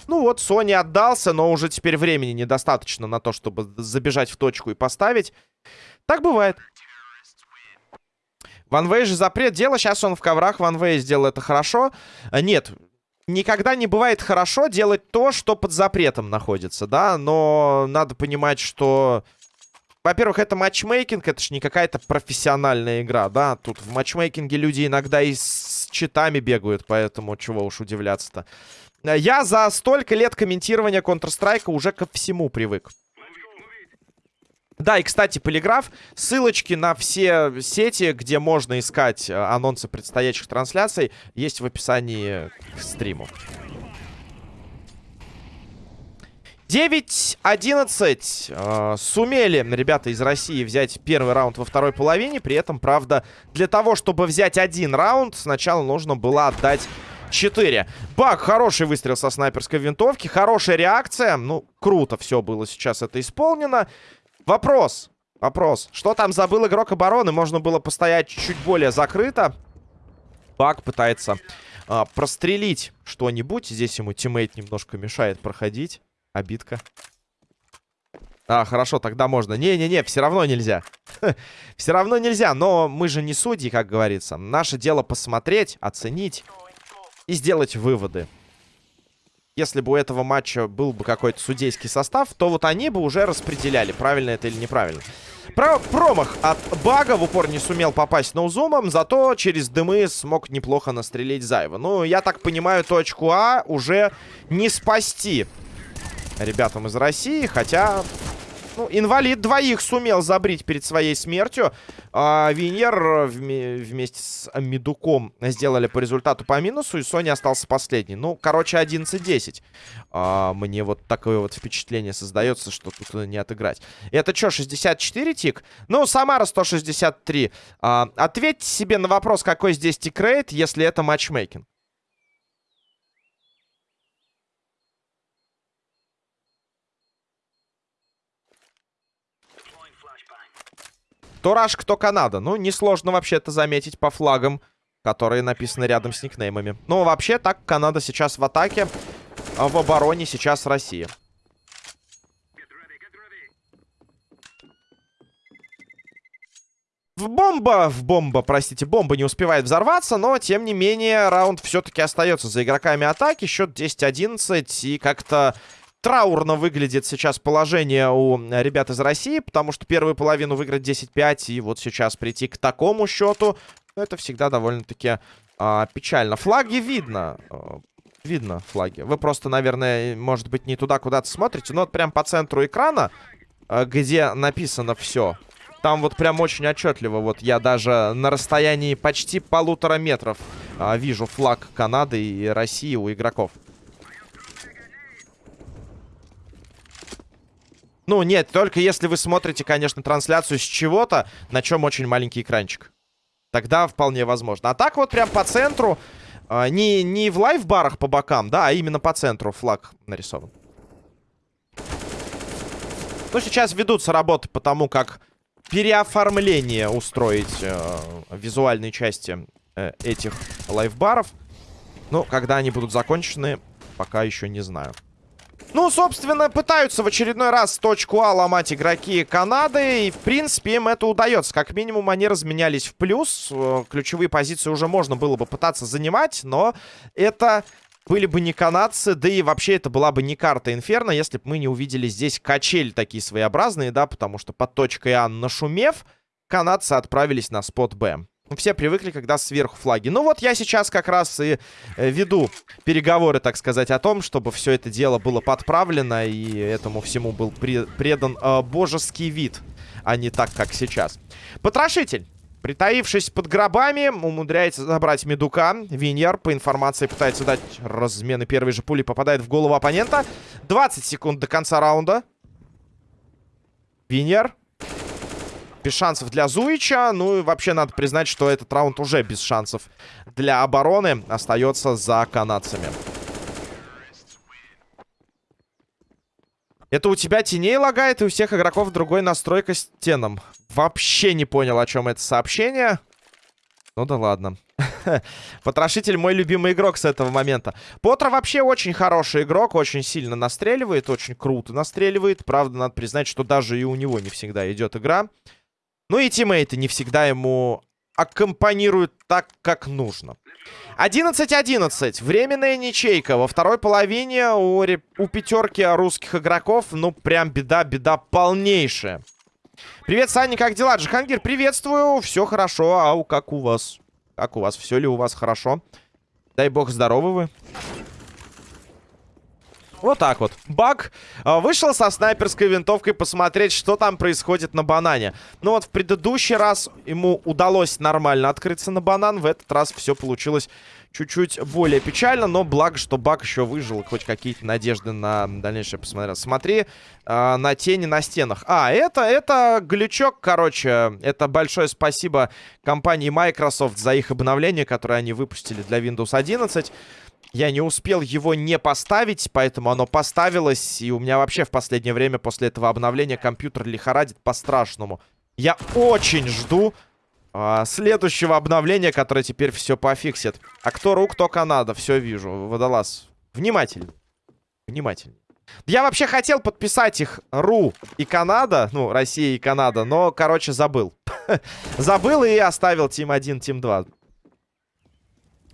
Ну вот, Sony отдался, но уже теперь времени недостаточно на то, чтобы забежать в точку и поставить. Так бывает. Ванвей же запрет дело. Сейчас он в коврах. Ванвей сделал это хорошо. А, нет, никогда не бывает хорошо делать то, что под запретом находится, да? Но надо понимать, что... Во-первых, это матчмейкинг, это же не какая-то профессиональная игра, да? Тут в матчмейкинге люди иногда и с читами бегают, поэтому чего уж удивляться-то. Э, я за столько лет комментирования Counter-Strike уже ко всему привык. Да, и, кстати, Полиграф, ссылочки на все сети, где можно искать э, анонсы предстоящих трансляций, есть в описании к стриму. 9-11. Э, сумели ребята из России взять первый раунд во второй половине. При этом, правда, для того, чтобы взять один раунд, сначала нужно было отдать 4. Бак, хороший выстрел со снайперской винтовки. Хорошая реакция. Ну, круто все было сейчас это исполнено. Вопрос. Вопрос. Что там забыл игрок обороны? Можно было постоять чуть более закрыто. Бак пытается а, прострелить что-нибудь. Здесь ему тиммейт немножко мешает проходить. Обидка. А, хорошо, тогда можно. Не-не-не, все равно нельзя. все равно нельзя, но мы же не судьи, как говорится. Наше дело посмотреть, оценить и сделать выводы. Если бы у этого матча был бы какой-то судейский состав, то вот они бы уже распределяли, правильно это или неправильно. Про промах от Бага в упор не сумел попасть ноузумом, зато через дымы смог неплохо настрелить Зайва. Ну, я так понимаю, точку А уже не спасти ребятам из России, хотя ну, инвалид двоих сумел забрить перед своей смертью. А, Виньер вместе с Медуком сделали по результату по минусу, и Соня остался последний. Ну, короче, 11-10. А, мне вот такое вот впечатление создается, что тут не отыграть. Это что, 64 тик? Ну, Самара 163. А, ответьте себе на вопрос, какой здесь тикрейт, если это матчмейкинг. Кто Раш, кто Канада. Ну, несложно вообще это заметить по флагам, которые написаны рядом с никнеймами. Ну, вообще, так, Канада сейчас в атаке, а в обороне сейчас Россия. В бомба, в бомба, простите, бомба не успевает взорваться, но, тем не менее, раунд все-таки остается за игроками атаки. Счет 10-11, и как-то траурно выглядит сейчас положение у ребят из России, потому что первую половину выиграть 10-5, и вот сейчас прийти к такому счету, это всегда довольно-таки а, печально. Флаги видно, а, видно флаги. Вы просто, наверное, может быть, не туда куда-то смотрите, но вот прям по центру экрана, а, где написано все там вот прям очень отчетливо. Вот я даже на расстоянии почти полутора метров а, вижу флаг Канады и России у игроков. Ну, нет, только если вы смотрите, конечно, трансляцию с чего-то, на чем очень маленький экранчик. Тогда вполне возможно. А так вот прям по центру, а, не, не в лайв-барах по бокам, да, а именно по центру флаг нарисован. Ну, сейчас ведутся работы по тому, как переоформление устроить э, визуальной части э, этих лайфбаров. Ну, когда они будут закончены, пока еще не знаю. Ну, собственно, пытаются в очередной раз точку А ломать игроки Канады. И, в принципе, им это удается. Как минимум, они разменялись в плюс. Э, ключевые позиции уже можно было бы пытаться занимать. Но это были бы не канадцы, да и вообще это была бы не карта Инферно, если бы мы не увидели здесь качель такие своеобразные, да, потому что под точкой А нашумев, канадцы отправились на спот Б. Все привыкли, когда сверху флаги. Ну вот я сейчас как раз и э, веду переговоры, так сказать, о том, чтобы все это дело было подправлено и этому всему был предан э, божеский вид, а не так, как сейчас. Потрошитель. Притаившись под гробами, умудряется забрать медука. Виньер, по информации, пытается дать размены первой же пули, попадает в голову оппонента. 20 секунд до конца раунда. Виньер. Без шансов для Зуича. Ну и вообще надо признать, что этот раунд уже без шансов для обороны. Остается за канадцами. Это у тебя теней лагает, и у всех игроков другой настройка с теном. Вообще не понял, о чем это сообщение. Ну да ладно. Потрошитель мой любимый игрок с этого момента. Потро вообще очень хороший игрок, очень сильно настреливает, очень круто настреливает. Правда, надо признать, что даже и у него не всегда идет игра. Ну и тиммейты не всегда ему аккомпанируют так, как нужно. 11-11. Временная ничейка. Во второй половине у, у пятерки русских игроков, ну, прям беда-беда полнейшая. Привет, Саня, как дела? Джихангир, приветствую. Все хорошо. А у как у вас? Как у вас? Все ли у вас хорошо? Дай бог, здоровы вы. Вот так вот. Баг а, вышел со снайперской винтовкой посмотреть, что там происходит на банане. Ну вот в предыдущий раз ему удалось нормально открыться на банан. В этот раз все получилось чуть-чуть более печально, но благо, что Баг еще выжил. Хоть какие-то надежды на дальнейшее посмотрел. Смотри э, на тени на стенах. А, это, это глючок, короче. Это большое спасибо компании Microsoft за их обновление, которое они выпустили для Windows 11. Я не успел его не поставить, поэтому оно поставилось. И у меня вообще в последнее время после этого обновления компьютер лихорадит по-страшному. Я очень жду а, следующего обновления, которое теперь все пофиксит. А кто рук, кто Канада. Все вижу. Водолаз. Внимательно. Внимательно. Я вообще хотел подписать их РУ и Канада. Ну, Россия и Канада. Но, короче, забыл. забыл и оставил Тим 1, Тим 2.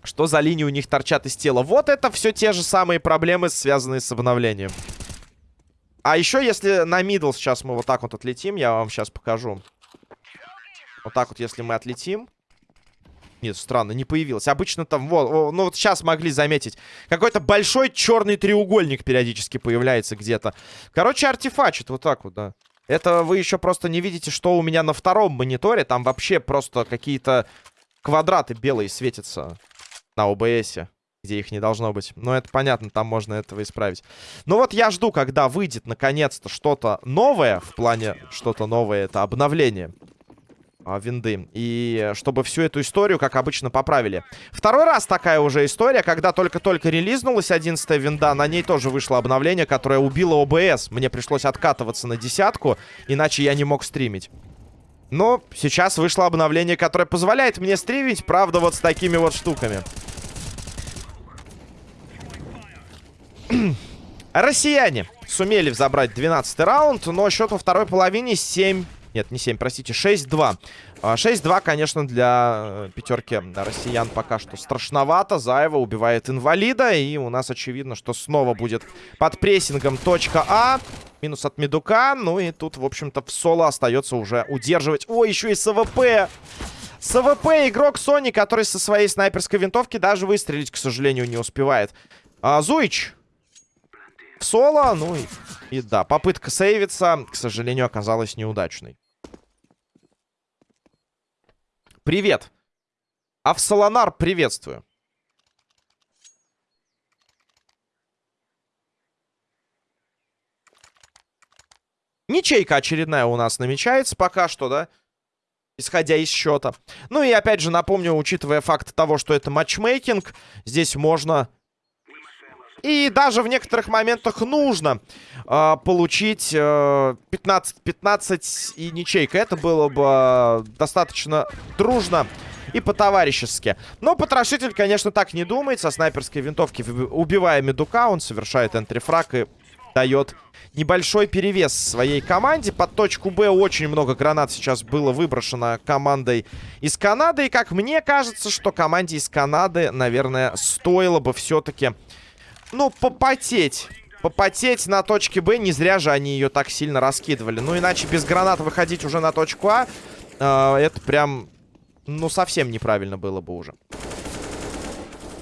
Что за линии у них торчат из тела? Вот это все те же самые проблемы, связанные с обновлением. А еще, если на мидл сейчас мы вот так вот отлетим, я вам сейчас покажу. Вот так вот, если мы отлетим. Нет, странно, не появилось. Обычно там, вот, ну вот сейчас могли заметить. Какой-то большой черный треугольник периодически появляется где-то. Короче, артефачит вот так вот, да. Это вы еще просто не видите, что у меня на втором мониторе. Там вообще просто какие-то квадраты белые светятся на ОБСе, где их не должно быть. Но это понятно, там можно этого исправить. Ну вот я жду, когда выйдет наконец-то что-то новое. В плане что-то новое, это обновление а, винды. И чтобы всю эту историю, как обычно, поправили. Второй раз такая уже история, когда только-только релизнулась 11 винда, на ней тоже вышло обновление, которое убило ОБС. Мне пришлось откатываться на десятку, иначе я не мог стримить. Но сейчас вышло обновление, которое позволяет мне стримить, правда, вот с такими вот штуками. Россияне сумели забрать 12 раунд, но счет во второй половине 7... Нет, не 7, простите, 6-2 6-2, конечно, для э, пятерки россиян пока что страшновато. Заева убивает инвалида. И у нас очевидно, что снова будет под прессингом точка А. Минус от Медука. Ну и тут, в общем-то, в соло остается уже удерживать. О, еще и СВП. СВП игрок Sony, который со своей снайперской винтовки даже выстрелить, к сожалению, не успевает. А, Зуич. В соло. Ну и, и да, попытка сейвиться, к сожалению, оказалась неудачной. Привет. Авсалонар, приветствую. Ничейка очередная у нас намечается пока что, да? Исходя из счета. Ну и опять же напомню, учитывая факт того, что это матчмейкинг, здесь можно и даже в некоторых моментах нужно э, получить э, 15-15 и ничейка. Это было бы э, достаточно дружно и по-товарищески. Но потрошитель, конечно, так не думает. Со снайперской винтовки, убивая медука, он совершает энтрифраг и дает небольшой перевес своей команде. Под точку Б очень много гранат сейчас было выброшено командой из Канады. И как мне кажется, что команде из Канады, наверное, стоило бы все-таки ну, попотеть. Попотеть на точке Б. Не зря же они ее так сильно раскидывали. Ну, иначе без гранат выходить уже на точку А. Э, это прям, ну, совсем неправильно было бы уже.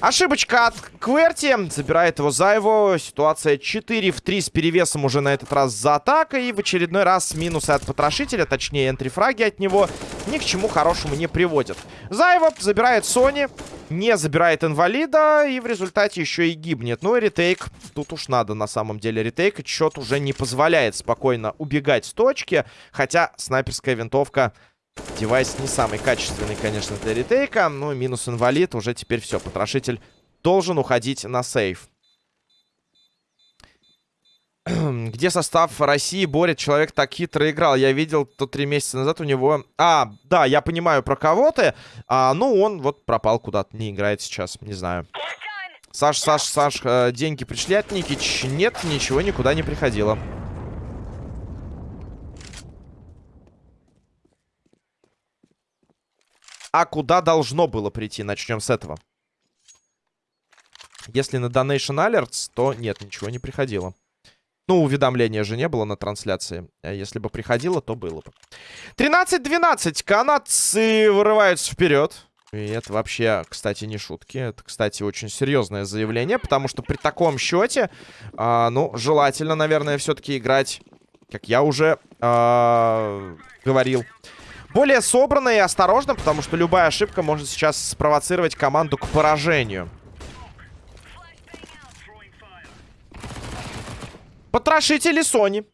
Ошибочка от Кверти. Забирает его за его. Ситуация 4 в 3 с перевесом уже на этот раз за атакой. И в очередной раз минусы от потрошителя, точнее энтрифраги от него, ни к чему хорошему не приводят. Зайву забирает Sony, не забирает инвалида и в результате еще и гибнет. Ну и retake. Тут уж надо на самом деле retake. Счет уже не позволяет спокойно убегать с точки. Хотя снайперская винтовка Девайс не самый качественный, конечно, для retake а. Ну, минус инвалид. Уже теперь все. Потрошитель должен уходить на save. Где состав России борет? Человек так хитро играл. Я видел то три месяца назад у него... А, да, я понимаю про кого ты. А, ну, он вот пропал куда-то. Не играет сейчас. Не знаю. Саш, Саш, Саш, э, деньги пришли от Никич? Нет, ничего никуда не приходило. А куда должно было прийти? Начнем с этого. Если на Donation Alerts, то нет, ничего не приходило. Ну, уведомления же не было на трансляции. А если бы приходило, то было бы. 13-12. Канадцы вырываются вперед. И это вообще, кстати, не шутки. Это, кстати, очень серьезное заявление. Потому что при таком счете, а, ну, желательно, наверное, все-таки играть, как я уже а, говорил, более собранно и осторожно, потому что любая ошибка может сейчас спровоцировать команду к поражению. Потрошитель и Sony.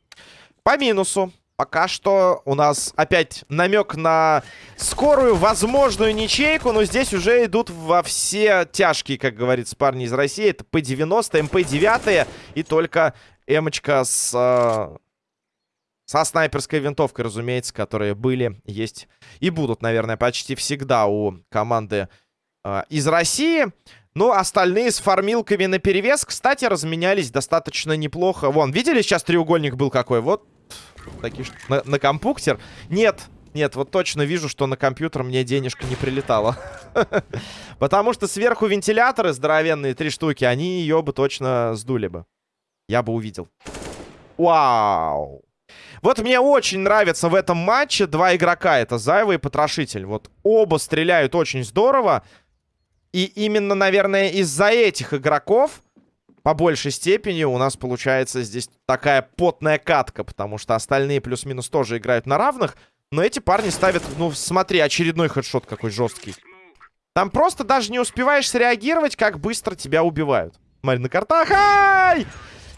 По минусу. Пока что у нас опять намек на скорую возможную ничейку, но здесь уже идут во все тяжкие, как говорится, парни из России. Это П-90, МП-9 и только Эмочка с э, со снайперской винтовкой, разумеется, которые были, есть и будут, наверное, почти всегда у команды э, из России. Ну, остальные с фармилками на перевес, кстати, разменялись достаточно неплохо. Вон, видели, сейчас треугольник был какой? Вот такие на, на компуктер. Нет, нет, вот точно вижу, что на компьютер мне денежка не прилетала. Потому что сверху вентиляторы здоровенные, три штуки, они ее бы точно сдули бы. Я бы увидел. Вау! Вот мне очень нравится в этом матче два игрока. Это Зайва и Потрошитель. Вот оба стреляют очень здорово. И именно, наверное, из-за этих игроков по большей степени у нас получается здесь такая потная катка. Потому что остальные плюс-минус тоже играют на равных. Но эти парни ставят... Ну, смотри, очередной хедшот какой жесткий. Там просто даже не успеваешь среагировать, как быстро тебя убивают. Смотри, на картах. Ай!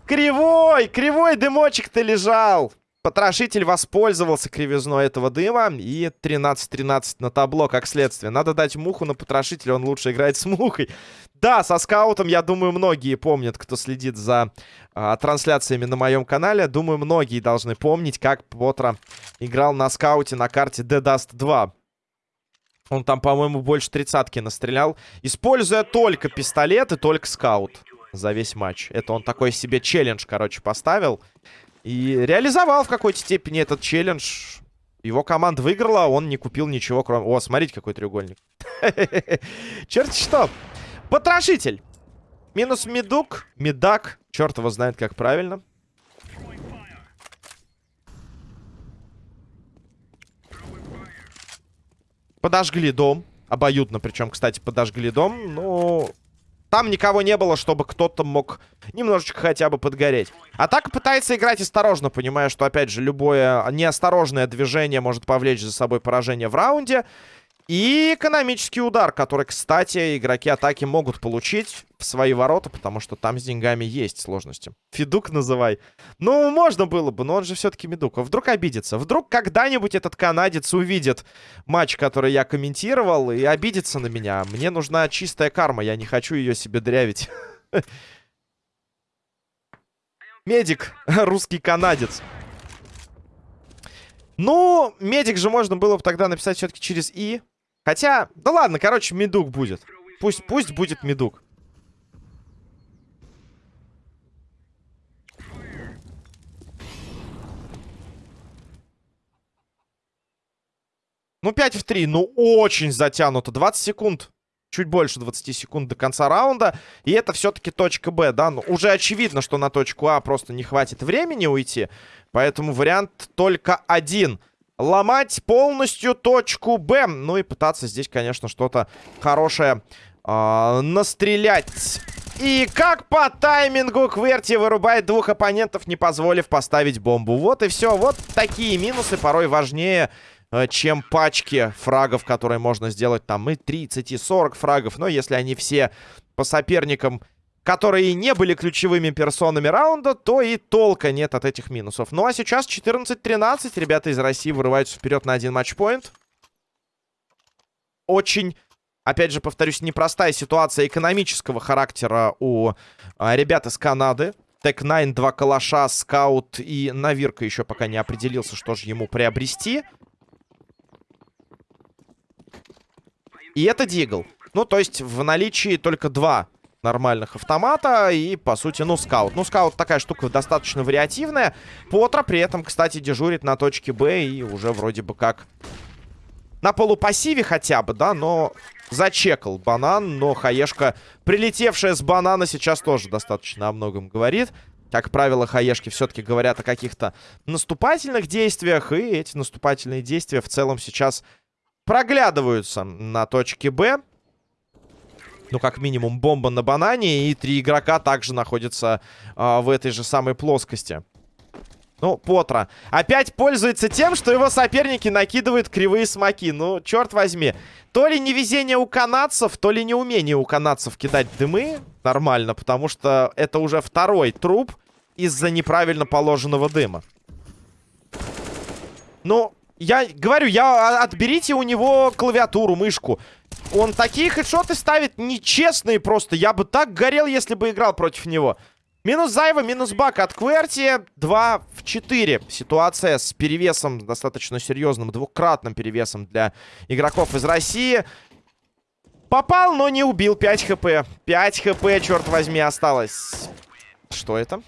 Кривой! Кривой дымочек-то лежал! Потрошитель воспользовался кривизной этого дыма. И 13-13 на табло, как следствие. Надо дать муху на потрошителя, он лучше играет с мухой. Да, со скаутом, я думаю, многие помнят, кто следит за а, трансляциями на моем канале. Думаю, многие должны помнить, как Потро играл на скауте на карте The Dust 2. Он там, по-моему, больше тридцатки настрелял, используя только пистолет и только скаут за весь матч. Это он такой себе челлендж, короче, поставил. И реализовал в какой-то степени этот челлендж. Его команда выиграла, он не купил ничего, кроме... О, смотрите, какой треугольник. Черт что. Потрошитель. Минус медук. Медак. Черт его знает, как правильно. Подожгли дом. Обоюдно, причем, кстати, подожгли дом. Ну, там никого не было, чтобы кто-то мог немножечко хотя бы подгореть. Атака пытается играть осторожно, понимая, что, опять же, любое неосторожное движение может повлечь за собой поражение в раунде. И экономический удар, который, кстати, игроки атаки могут получить в свои ворота, потому что там с деньгами есть сложности. Федук называй. Ну, можно было бы, но он же все-таки Медук. А вдруг обидится? Вдруг когда-нибудь этот канадец увидит матч, который я комментировал, и обидится на меня. Мне нужна чистая карма, я не хочу ее себе дрявить. Медик, русский канадец. Ну, медик же можно было бы тогда написать все-таки через И. Хотя, да ладно, короче, медук будет. Пусть, пусть будет медук. Ну, 5 в 3. Ну, очень затянуто. 20 секунд. Чуть больше 20 секунд до конца раунда. И это все-таки точка Б, да? Ну, уже очевидно, что на точку А просто не хватит времени уйти. Поэтому вариант только один — ломать полностью точку Б. Ну и пытаться здесь, конечно, что-то хорошее э, настрелять. И как по таймингу Кверти вырубает двух оппонентов, не позволив поставить бомбу. Вот и все. Вот такие минусы порой важнее, э, чем пачки фрагов, которые можно сделать там и 30, и 40 фрагов. Но если они все по соперникам которые не были ключевыми персонами раунда, то и толка нет от этих минусов. Ну а сейчас 14-13. Ребята из России вырываются вперед на один матчпоинт. Очень, опять же, повторюсь, непростая ситуация экономического характера у а, ребят из Канады. Тек-9, два калаша, скаут и Навирка еще пока не определился, что же ему приобрести. И это Дигл. Ну, то есть в наличии только два нормальных автомата и, по сути, ну, скаут. Ну, скаут такая штука достаточно вариативная. Потра при этом, кстати, дежурит на точке Б и уже вроде бы как на полупассиве хотя бы, да, но зачекал банан, но хаешка, прилетевшая с банана, сейчас тоже достаточно о многом говорит. Как правило, хаешки все-таки говорят о каких-то наступательных действиях, и эти наступательные действия в целом сейчас проглядываются на точке Б. Ну, как минимум, бомба на банане. И три игрока также находятся э, в этой же самой плоскости. Ну, Потра. Опять пользуется тем, что его соперники накидывают кривые смоки. Ну, черт возьми. То ли невезение у канадцев, то ли неумение у канадцев кидать дымы. Нормально, потому что это уже второй труп из-за неправильно положенного дыма. Ну, я говорю, я отберите у него клавиатуру, мышку. Он такие хедшоты ставит нечестные просто. Я бы так горел, если бы играл против него. Минус Зайва, минус Бак от Кверти. 2 в 4. Ситуация с перевесом достаточно серьезным, двукратным перевесом для игроков из России. Попал, но не убил. 5 хп. 5 хп, черт возьми, осталось. Что это?